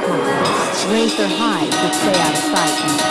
circumference. Raise their to stay out of sight.